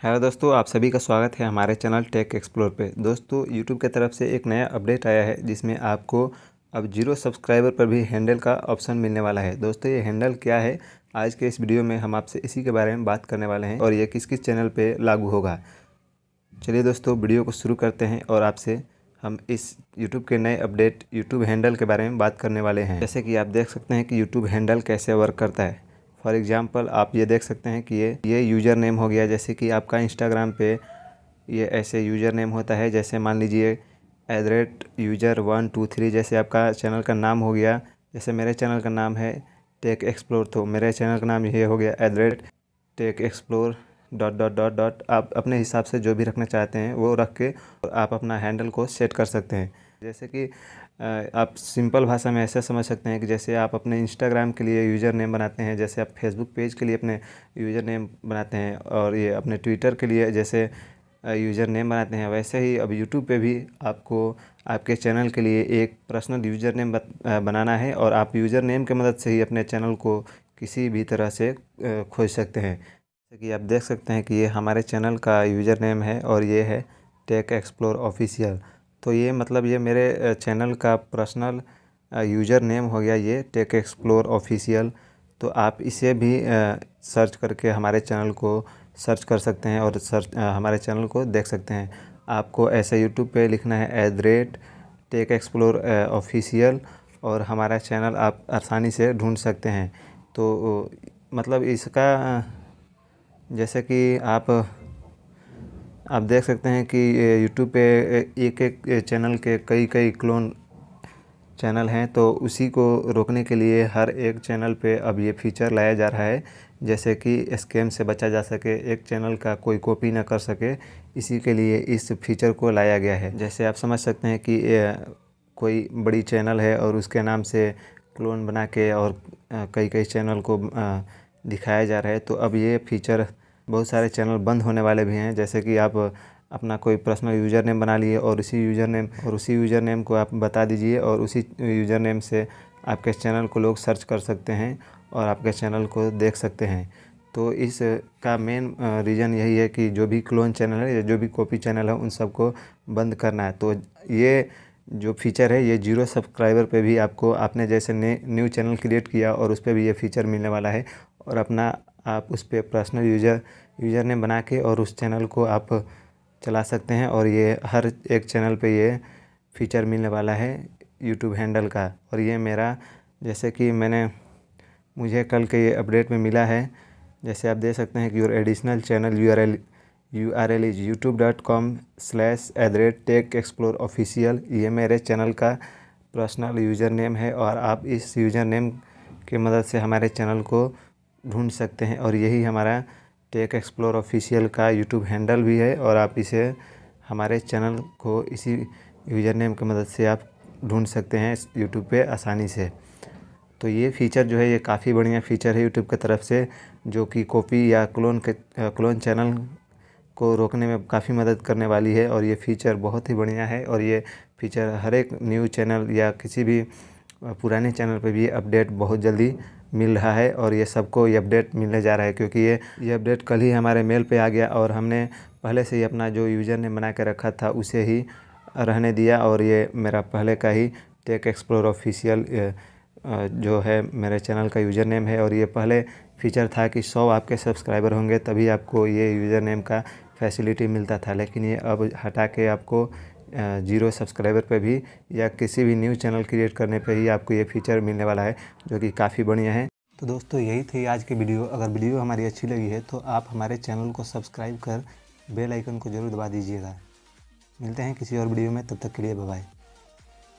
Hello दोस्तों, आप सभी का स्वागत है हमारे चैनल टेक एक्सप्लोर पे। दोस्तों यूट्यूब की तरफ़ से एक नया अपडेट आया है, जिसमें आपको अब ज़ीरो सब्सक्राइबर पर भी हैंडल का ऑप्शन मिलने वाला है। दोस्तों, ये हैंडल क्या है? आज के इस वीडियो में हम आपसे इसी के बारे में बात करने वाले हैं और ये किस किस चैनल पर लागू होगा। चलिए दोस्तों, वीडियो को शुरू करते हैं और आपसे हम इस यूट्यूब के नए अपडेट यूट्यूब हैंडल के बारे में बात करने वाले हैं। जैसे कि आप देख सकते हैं कि यूट्यूब हैंडल कैसे वर्क करता है। फॉर एग्ज़ाम्पल आप ये देख सकते हैं कि ये ये यूज़र नेम हो गया। जैसे कि आपका इंस्टाग्राम पे ये ऐसे यूज़र नेम होता है, जैसे मान लीजिए at rate user one two three जैसे आपका चैनल का नाम हो गया। जैसे मेरे चैनल का नाम है टेक एक्सप्लोर तो मेरे चैनल का नाम ये हो गया at rate tech explore dot dot dot dot आप अपने हिसाब से जो भी रखना चाहते हैं, वो रख के आप अपना हैंडल को सेट कर सकते हैं। जैसे कि आप सिंपल भाषा में ऐसे समझ सकते हैं कि जैसे आप अपने इंस्टाग्राम के लिए यूज़र नेम बनाते हैं, जैसे आप फेसबुक पेज के लिए अपने यूज़र नेम बनाते हैं और ये अपने ट्विटर के लिए जैसे यूज़र नेम बनाते हैं। वैसे ही अब यूट्यूब पे भी आपको, आपके चैनल के लिए एक पर्सनल यूज़र नेम बनाना है और आप यूज़र नेम के मदद से ही अपने चैनल को किसी भी तरह से खोज सकते हैं। जैसे कि आप देख सकते हैं कि ये हमारे चैनल का यूज़र नेम है और ये है टेक एक्सप्लोर ऑफिशियल तो ये मतलब ये मेरे चैनल का पर्सनल यूज़र नेम हो गया ये टेक एक्सप्लोर ऑफिशियल तो आप इसे भी सर्च करके हमारे चैनल को सर्च कर सकते हैं और सर्च हमारे चैनल को देख सकते हैं। आपको ऐसे यूट्यूब पे लिखना है at the rate tech explore official और हमारा चैनल आप आसानी से ढूंढ सकते हैं। तो मतलब इसका जैसे कि आप आप देख सकते हैं कि यूट्यूब पे एक एक चैनल के कई कई क्लोन चैनल हैं तो उसी को रोकने के लिए हर एक चैनल पे अब ये फीचर लाया जा रहा है। जैसे कि स्कैम से बचा जा सके, एक चैनल का कोई कॉपी ना कर सके, इसी के लिए इस फीचर को लाया गया है। जैसे आप समझ सकते हैं कि कोई बड़ी चैनल है और उसके नाम से क्लोन बना के और कई कई चैनल को दिखाया जा रहा है तो अब ये फीचर बहुत सारे चैनल बंद होने वाले भी हैं, जैसे कि आप अपना कोई पर्सनल यूज़र नेम बना लिए और उसी यूज़र नेम और उसी यूज़र नेम को आप बता दीजिए और उसी यूज़र नेम से आपके चैनल को लोग सर्च कर सकते हैं और आपके चैनल को देख सकते हैं। तो इस का मेन रीज़न यही है कि जो भी क्लोन चैनल है या जो भी कॉपी चैनल है, उन सबको बंद करना है। तो ये जो फीचर है, ये ज़ीरो सब्सक्राइबर पे भी आपको, आपने जैसे न्यू चैनल क्रिएट किया और उस पर भी ये फीचर मिलने वाला है और अपना आप उस पर पर्सनल यूज़र यूज़र नेम बना के और उस चैनल को आप चला सकते हैं और ये हर एक चैनल पे ये फीचर मिलने वाला है यूट्यूब हैंडल का। और ये मेरा, जैसे कि मैंने, मुझे कल के ये अपडेट में मिला है, जैसे आप देख सकते हैं कि your additional channel U R L U R L is YouTube dot com slash at the rate tech explore official ये मेरे चैनल का पर्सनल यूज़र नेम है और आप इस यूज़र नेम की मदद से हमारे चैनल को ढूंढ सकते हैं और यही हमारा टेक एक्सप्लोर ऑफिशियल का यूट्यूब हैंडल भी है और आप इसे हमारे चैनल को इसी यूज़र नेम की मदद से आप ढूंढ सकते हैं यूट्यूब पे आसानी से। तो ये फ़ीचर जो है, ये काफ़ी बढ़िया फ़ीचर है यूट्यूब की तरफ़ से, जो कि कॉपी या क्लोन के क्लोन चैनल को रोकने में काफ़ी मदद करने वाली है और ये फ़ीचर बहुत ही बढ़िया है और ये फ़ीचर हर एक न्यूज़ चैनल या किसी भी पुराने चैनल पर भी अपडेट बहुत जल्दी मिल रहा है और ये सबको ये अपडेट मिलने जा रहा है क्योंकि ये ये अपडेट कल ही हमारे मेल पे आ गया और हमने पहले से ही अपना जो यूज़र ने बना के रखा था, उसे ही रहने दिया और ये मेरा पहले का ही टेक एक्सप्लोर ऑफिशियल जो है मेरे चैनल का यूज़र नेम है और ये पहले फीचर था कि सौ आपके सब्सक्राइबर होंगे तभी आपको ये यूज़र नेम का फैसिलिटी मिलता था, लेकिन ये अब हटा के आपको ज़ीरो सब्सक्राइबर पे भी या किसी भी न्यूज़ चैनल क्रिएट करने पे ही आपको ये फीचर मिलने वाला है, जो कि काफ़ी बढ़िया है। तो दोस्तों, यही थी आज की वीडियो। अगर वीडियो हमारी अच्छी लगी है तो आप हमारे चैनल को सब्सक्राइब कर बेल आइकन को ज़रूर दबा दीजिएगा। मिलते हैं किसी और वीडियो में, तब तक के लिए बाय